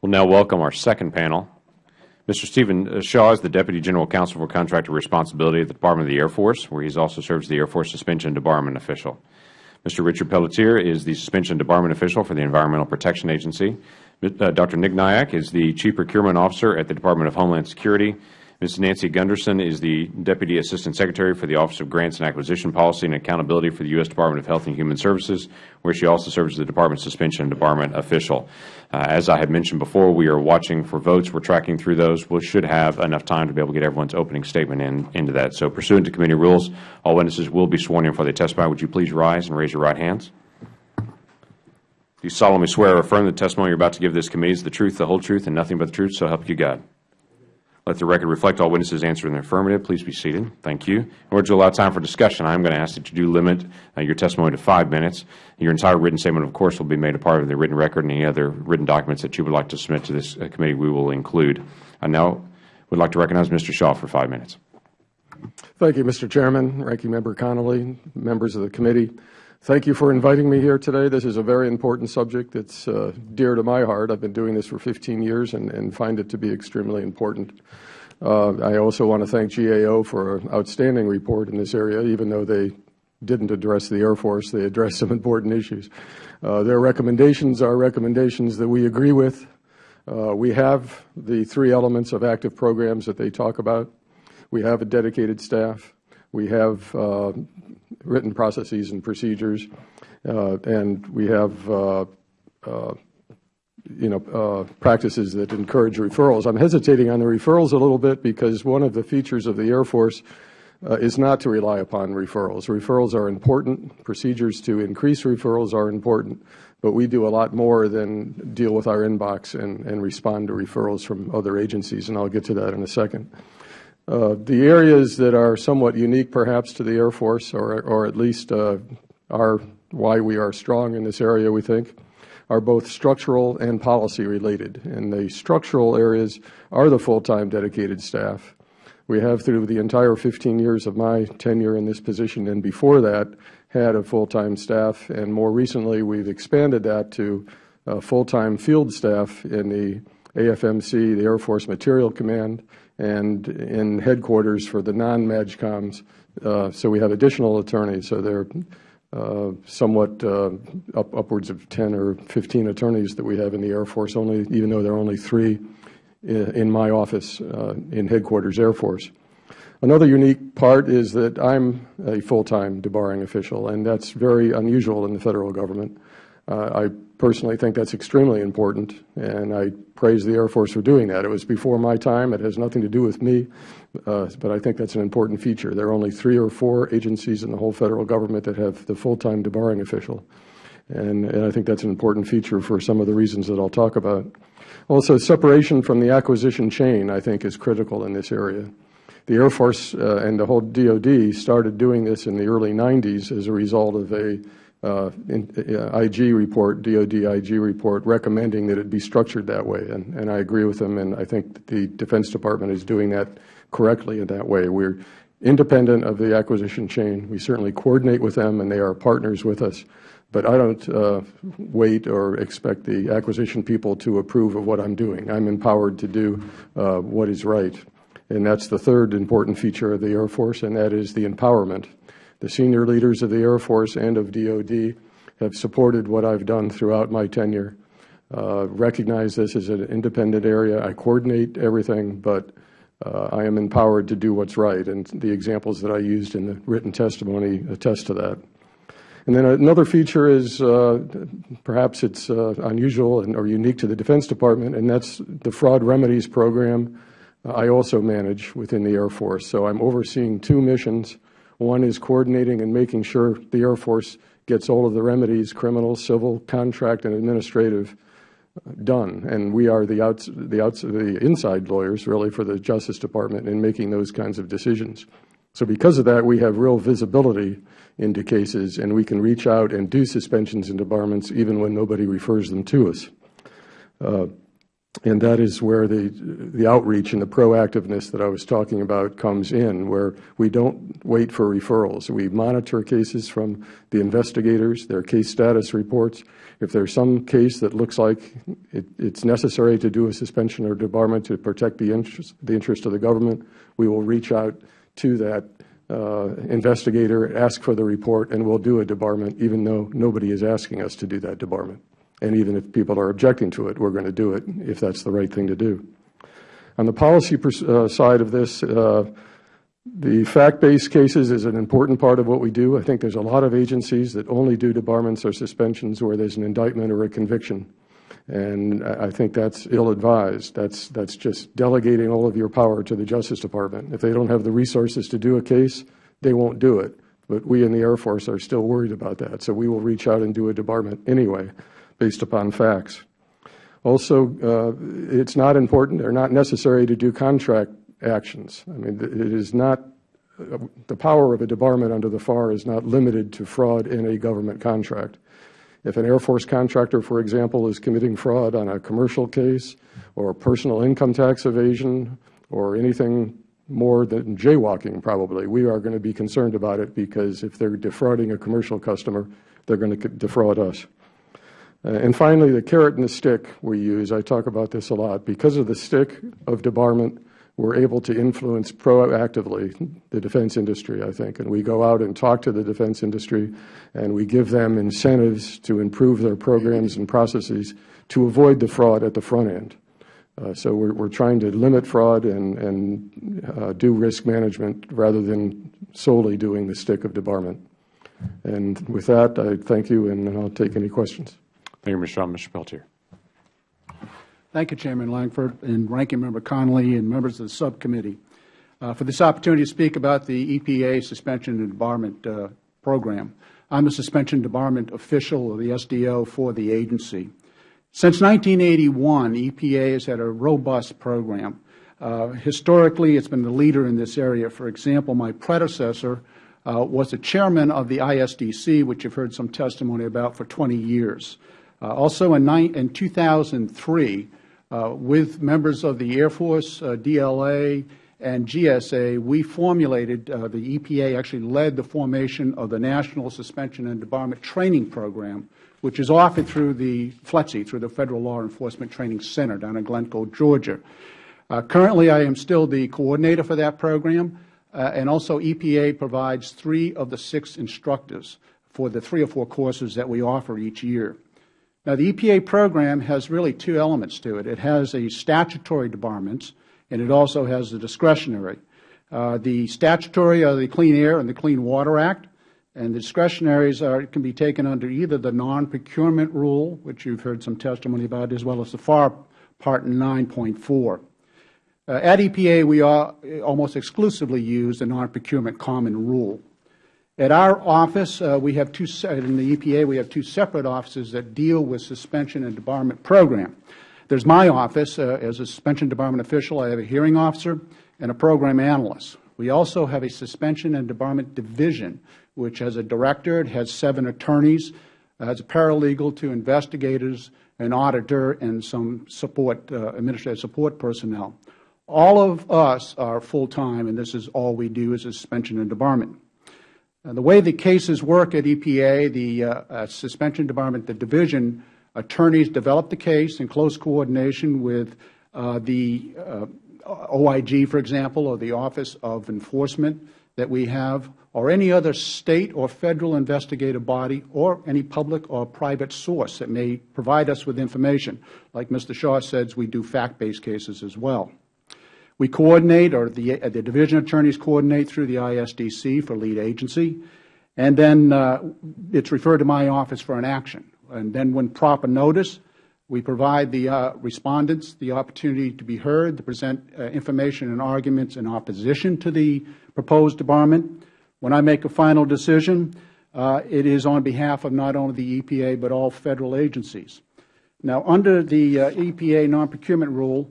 will now welcome our second panel. Mr. Stephen uh, Shaw is the Deputy General Counsel for Contractor Responsibility at the Department of the Air Force, where he also serves as the Air Force Suspension Debarment Official. Mr. Richard Pelletier is the Suspension Debarment Official for the Environmental Protection Agency. Uh, Dr. Nick Nayak is the Chief Procurement Officer at the Department of Homeland Security. Ms. Nancy Gunderson is the Deputy Assistant Secretary for the Office of Grants and Acquisition Policy and Accountability for the U.S. Department of Health and Human Services, where she also serves as the Department Suspension and Debarment Official. Uh, as I had mentioned before, we are watching for votes. We are tracking through those. We should have enough time to be able to get everyone's opening statement in, into that. So pursuant to committee rules, all witnesses will be sworn in before they testify. Would you please rise and raise your right hands? Do you solemnly swear or affirm the testimony you are about to give this committee is the truth, the whole truth, and nothing but the truth, so help you God? Let the record reflect all witnesses answered in the affirmative. Please be seated. Thank you. In order to allow time for discussion, I am going to ask that you do limit uh, your testimony to five minutes. Your entire written statement, of course, will be made a part of the written record, and any other written documents that you would like to submit to this uh, committee we will include. I now would like to recognize Mr. Shaw for five minutes. Thank you, Mr. Chairman, Ranking Member Connolly, members of the committee. Thank you for inviting me here today. This is a very important subject. that's uh, dear to my heart. I've been doing this for 15 years and, and find it to be extremely important. Uh, I also want to thank GAO for an outstanding report in this area, even though they didn't address the Air Force. They addressed some important issues. Uh, their recommendations are recommendations that we agree with. Uh, we have the three elements of active programs that they talk about. We have a dedicated staff. We have uh, written processes and procedures. Uh, and we have uh, you know, practices that encourage referrals. I'm hesitating on the referrals a little bit because one of the features of the Air Force uh, is not to rely upon referrals. Referrals are important. Procedures to increase referrals are important. But we do a lot more than deal with our inbox and, and respond to referrals from other agencies, and I'll get to that in a second. Uh, the areas that are somewhat unique perhaps to the Air Force, or, or at least uh, are why we are strong in this area, we think, are both structural and policy related. And the structural areas are the full-time dedicated staff. We have through the entire 15 years of my tenure in this position and before that had a full-time staff and more recently we have expanded that to full-time field staff in the AFMC, the Air Force Materiel Command, and in headquarters for the non-MAJCOMs. Uh, so we have additional attorneys. So there are uh, somewhat uh, up, upwards of 10 or 15 attorneys that we have in the Air Force, only, even though there are only three in, in my office uh, in Headquarters Air Force. Another unique part is that I'm a full-time debarring official, and that's very unusual in the Federal Government. Uh, I personally think that's extremely important, and I praise the Air Force for doing that. It was before my time. It has nothing to do with me, uh, but I think that's an important feature. There are only three or four agencies in the whole Federal Government that have the full-time debarring official, and, and I think that's an important feature for some of the reasons that I'll talk about. Also, separation from the acquisition chain, I think, is critical in this area. The Air Force uh, and the whole DoD started doing this in the early 90s as a result of a IG report, DOD IG report, recommending that it be structured that way. And, and I agree with them, and I think the Defense Department is doing that correctly in that way. We are independent of the acquisition chain. We certainly coordinate with them, and they are partners with us. But I don't uh, wait or expect the acquisition people to approve of what I am doing. I am empowered to do uh, what is right. And that's the third important feature of the Air Force, and that is the empowerment the senior leaders of the Air Force and of DOD have supported what I have done throughout my tenure. Uh, recognize this as an independent area. I coordinate everything, but uh, I am empowered to do what is right, and the examples that I used in the written testimony attest to that. And then another feature is uh, perhaps it is uh, unusual and, or unique to the Defense Department, and that is the fraud remedies program I also manage within the Air Force. So I am overseeing two missions one is coordinating and making sure the Air Force gets all of the remedies, criminal, civil, contract, and administrative, uh, done. And we are the, outs, the, outs, the inside lawyers, really, for the Justice Department in making those kinds of decisions. So because of that, we have real visibility into cases, and we can reach out and do suspensions and debarments even when nobody refers them to us. Uh, and that is where the, the outreach and the proactiveness that I was talking about comes in, where we don't wait for referrals. We monitor cases from the investigators, their case status reports. If there's some case that looks like it, it's necessary to do a suspension or debarment to protect the interest, the interest of the government, we will reach out to that uh, investigator, ask for the report, and we'll do a debarment even though nobody is asking us to do that debarment. And even if people are objecting to it, we're going to do it if that's the right thing to do. On the policy uh, side of this, uh, the fact-based cases is an important part of what we do. I think there's a lot of agencies that only do debarments or suspensions where there's an indictment or a conviction. And I think that's ill-advised. That's, that's just delegating all of your power to the Justice Department. If they don't have the resources to do a case, they won't do it. But we in the Air Force are still worried about that. So we will reach out and do a debarment anyway based upon facts. Also, uh, it's not important or not necessary to do contract actions. I mean, it is not, the power of a debarment under the FAR is not limited to fraud in a government contract. If an Air Force contractor, for example, is committing fraud on a commercial case or personal income tax evasion or anything more than jaywalking probably, we are going to be concerned about it because if they are defrauding a commercial customer, they are going to defraud us. Uh, and finally, the carrot and the stick we use, I talk about this a lot. Because of the stick of debarment, we're able to influence proactively the defense industry, I think. And we go out and talk to the defense industry, and we give them incentives to improve their programs and processes to avoid the fraud at the front end. Uh, so we're, we're, trying to limit fraud and, and uh, do risk management rather than solely doing the stick of debarment. And with that, I thank you, and I'll take any questions. Thank you, Mr. Shaw. Mr. Thank you, Chairman Lankford and Ranking Member Connolly and members of the subcommittee uh, for this opportunity to speak about the EPA suspension and debarment uh, program. I am a suspension debarment official of the SDO for the agency. Since 1981, EPA has had a robust program. Uh, historically, it has been the leader in this area. For example, my predecessor uh, was the chairman of the ISDC, which you have heard some testimony about, for 20 years. Uh, also in, in 2003, uh, with members of the Air Force, uh, DLA, and GSA, we formulated, uh, the EPA actually led the formation of the National Suspension and Debarment Training Program, which is offered through the FLETC, through the Federal Law Enforcement Training Center down in Glynco, Georgia. Uh, currently, I am still the coordinator for that program, uh, and also EPA provides three of the six instructors for the three or four courses that we offer each year. Now, the EPA program has really two elements to it. It has a statutory debarments, and it also has the discretionary. Uh, the statutory are the Clean Air and the Clean Water Act, and the discretionaries are, can be taken under either the non-procurement rule, which you have heard some testimony about, as well as the FAR Part 9.4. Uh, at EPA, we are almost exclusively use the non-procurement common rule. At our office, uh, we have two, in the EPA, we have two separate offices that deal with suspension and debarment program. There's my office. Uh, as a suspension debarment official, I have a hearing officer and a program analyst. We also have a suspension and debarment division, which has a director, it has seven attorneys, has a paralegal, two investigators, an auditor, and some support, uh, administrative support personnel. All of us are full-time, and this is all we do is suspension and debarment. Uh, the way the cases work at EPA, the uh, uh, suspension Department, the division attorneys develop the case in close coordination with the OIG, for example, or the Office of Enforcement that we have, or any other State or Federal investigative body, or any public or private source that may provide us with information. Like Mr. Shaw says, we do fact-based cases as well. We coordinate, or the, uh, the division attorneys coordinate through the ISDC for lead agency, and then uh, it is referred to my office for an action. And then when proper notice, we provide the uh, respondents the opportunity to be heard, to present uh, information and arguments in opposition to the proposed debarment. When I make a final decision, uh, it is on behalf of not only the EPA but all Federal agencies. Now, under the uh, EPA non-procurement rule,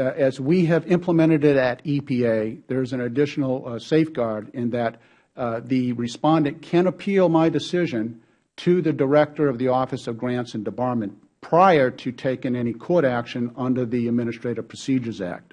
as we have implemented it at EPA, there is an additional uh, safeguard in that uh, the respondent can appeal my decision to the Director of the Office of Grants and Debarment prior to taking any court action under the Administrative Procedures Act.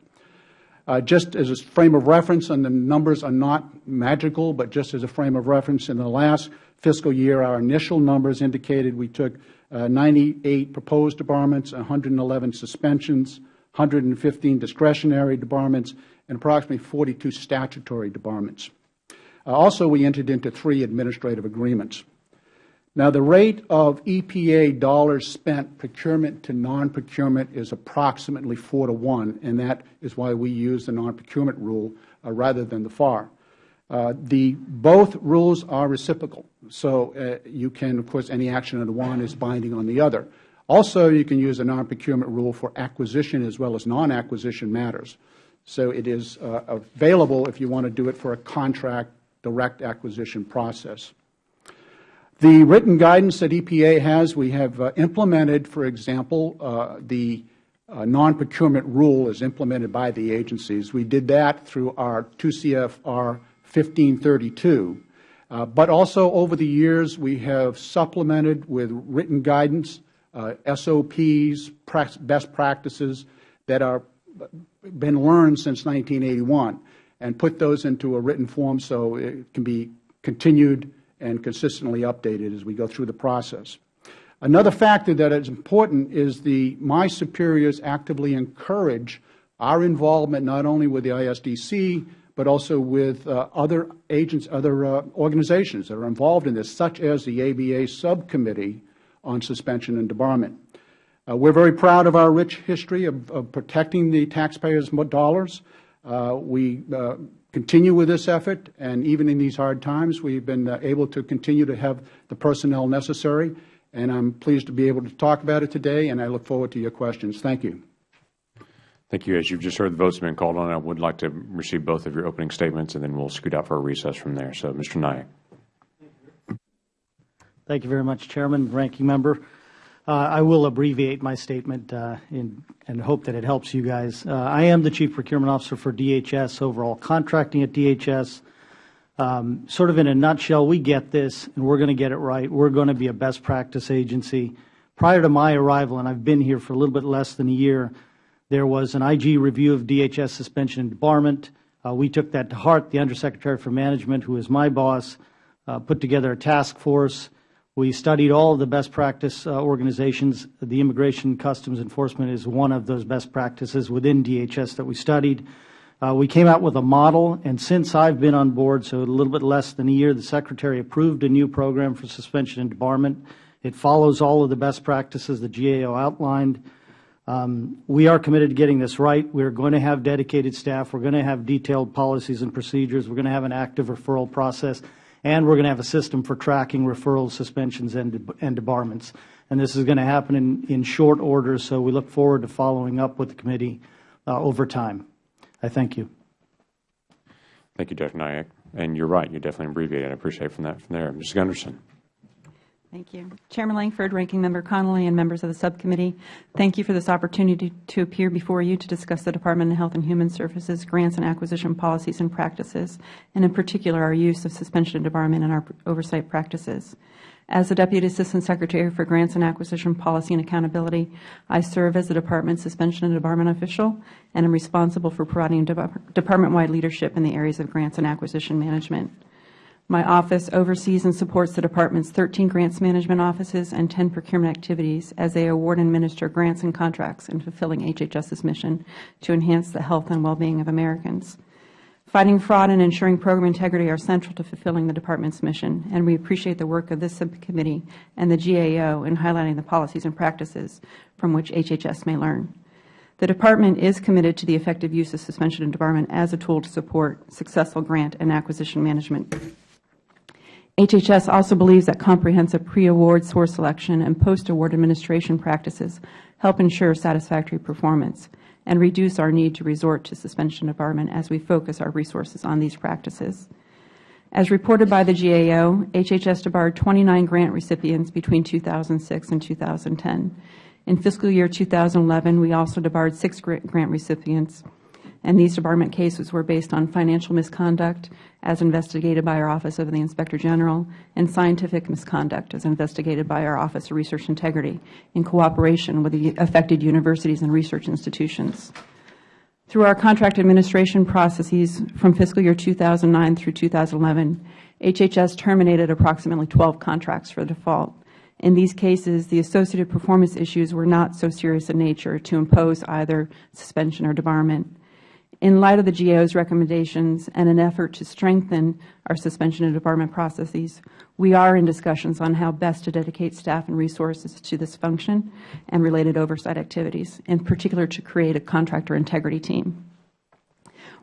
Uh, just as a frame of reference, and the numbers are not magical, but just as a frame of reference, in the last fiscal year, our initial numbers indicated we took uh, 98 proposed debarments, 111 suspensions, 115 discretionary debarments, and approximately 42 statutory debarments. Uh, also, we entered into three administrative agreements. Now, the rate of EPA dollars spent procurement to non-procurement is approximately 4 to 1, and that is why we use the non-procurement rule uh, rather than the FAR. Uh, the, both rules are reciprocal, so uh, you can, of course, any action under one is binding on the other. Also, you can use a non-procurement rule for acquisition as well as non-acquisition matters. So it is uh, available if you want to do it for a contract direct acquisition process. The written guidance that EPA has, we have uh, implemented, for example, uh, the uh, non-procurement rule is implemented by the agencies. We did that through our 2 CFR 1532. Uh, but also over the years, we have supplemented with written guidance, SOPs, best practices that are been learned since 1981 and put those into a written form so it can be continued and consistently updated as we go through the process. Another factor that is important is the my superiors actively encourage our involvement not only with the ISDC but also with uh, other agents, other uh, organizations that are involved in this, such as the ABA Subcommittee on Suspension and Debarment. Uh, we are very proud of our rich history of, of protecting the taxpayers' dollars. Uh, we uh, continue with this effort, and even in these hard times, we have been uh, able to continue to have the personnel necessary. And I am pleased to be able to talk about it today, and I look forward to your questions. Thank you. Thank you. As you have just heard, the votes have been called on. I would like to receive both of your opening statements, and then we will scoot out for a recess from there. So, Mr. Nayak. Thank you very much, Chairman, Ranking Member. Uh, I will abbreviate my statement uh, in, and hope that it helps you guys. Uh, I am the Chief Procurement Officer for DHS, overall contracting at DHS. Um, sort of in a nutshell, we get this, and we are going to get it right. We are going to be a best practice agency. Prior to my arrival, and I have been here for a little bit less than a year, there was an IG review of DHS suspension and debarment. Uh, we took that to heart. The Undersecretary for Management, who is my boss, uh, put together a task force we studied all of the best practice uh, organizations. The Immigration Customs Enforcement is one of those best practices within DHS that we studied. Uh, we came out with a model, and since I have been on board, so a little bit less than a year, the Secretary approved a new program for suspension and debarment. It follows all of the best practices the GAO outlined. Um, we are committed to getting this right. We are going to have dedicated staff. We are going to have detailed policies and procedures. We are going to have an active referral process and we are going to have a system for tracking referrals, suspensions, and, and debarments. And this is going to happen in, in short order, so we look forward to following up with the committee uh, over time. I thank you. Thank you, Dr. Nayak. And you are right, you definitely abbreviated. I appreciate from that from there. Ms. Gunderson. Thank you. Chairman Lankford, Ranking Member Connolly, and members of the subcommittee, thank you for this opportunity to appear before you to discuss the Department of Health and Human Services grants and acquisition policies and practices, and in particular our use of suspension and debarment in our oversight practices. As the Deputy Assistant Secretary for Grants and Acquisition Policy and Accountability, I serve as the Department's suspension and debarment official and am responsible for providing department-wide leadership in the areas of grants and acquisition management. My office oversees and supports the Department's 13 grants management offices and 10 procurement activities as they award and administer grants and contracts in fulfilling HHS's mission to enhance the health and well-being of Americans. Fighting fraud and ensuring program integrity are central to fulfilling the Department's mission, and we appreciate the work of this subcommittee and the GAO in highlighting the policies and practices from which HHS may learn. The Department is committed to the effective use of suspension and debarment as a tool to support successful grant and acquisition management HHS also believes that comprehensive pre-award source selection and post-award administration practices help ensure satisfactory performance and reduce our need to resort to suspension and debarment as we focus our resources on these practices. As reported by the GAO, HHS debarred 29 grant recipients between 2006 and 2010. In fiscal year 2011, we also debarred six grant recipients and these debarment cases were based on financial misconduct as investigated by our Office of the Inspector General and scientific misconduct as investigated by our Office of Research Integrity in cooperation with the affected universities and research institutions. Through our contract administration processes from fiscal year 2009 through 2011, HHS terminated approximately 12 contracts for default. In these cases, the associated performance issues were not so serious in nature to impose either suspension or debarment. In light of the GAO's recommendations and an effort to strengthen our suspension and debarment processes, we are in discussions on how best to dedicate staff and resources to this function and related oversight activities, in particular to create a contractor integrity team.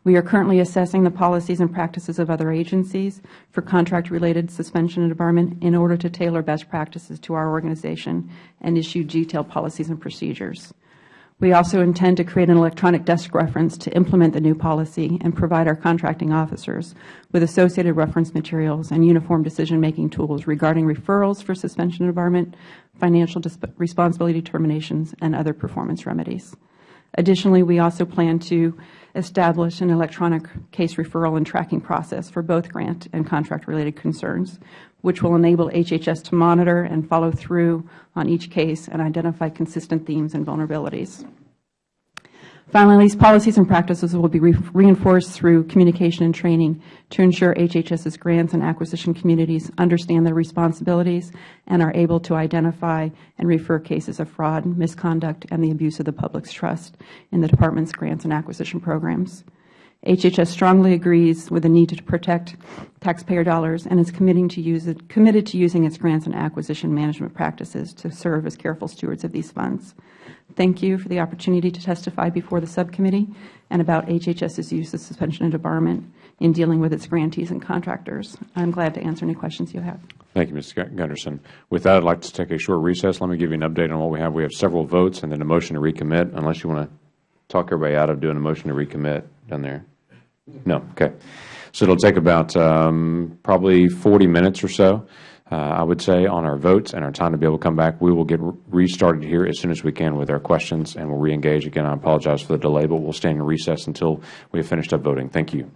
We are currently assessing the policies and practices of other agencies for contract-related suspension and debarment in order to tailor best practices to our organization and issue detailed policies and procedures. We also intend to create an electronic desk reference to implement the new policy and provide our contracting officers with associated reference materials and uniform decision-making tools regarding referrals for suspension debarment, financial responsibility determinations, and other performance remedies. Additionally, we also plan to establish an electronic case referral and tracking process for both grant and contract-related concerns, which will enable HHS to monitor and follow through on each case and identify consistent themes and vulnerabilities. Finally, these policies and practices will be reinforced through communication and training to ensure HHS's grants and acquisition communities understand their responsibilities and are able to identify and refer cases of fraud, misconduct, and the abuse of the public's trust in the Department's grants and acquisition programs. HHS strongly agrees with the need to protect taxpayer dollars and is to committed to using its grants and acquisition management practices to serve as careful stewards of these funds. Thank you for the opportunity to testify before the subcommittee and about HHS's use of suspension and debarment in dealing with its grantees and contractors. I am glad to answer any questions you have. Thank you, Ms. Gunderson. With that, I would like to take a short recess. Let me give you an update on what we have. We have several votes and then a motion to recommit, unless you want to talk everybody out of doing a motion to recommit down there. No? Okay. So it will take about um, probably 40 minutes or so, Uh, I would say, on our votes and our time to be able to come back. We will get restarted here as soon as we can with our questions, and we'll reengage. Again, I apologize for the delay, but we'll stay in recess until we have finished up voting. Thank you.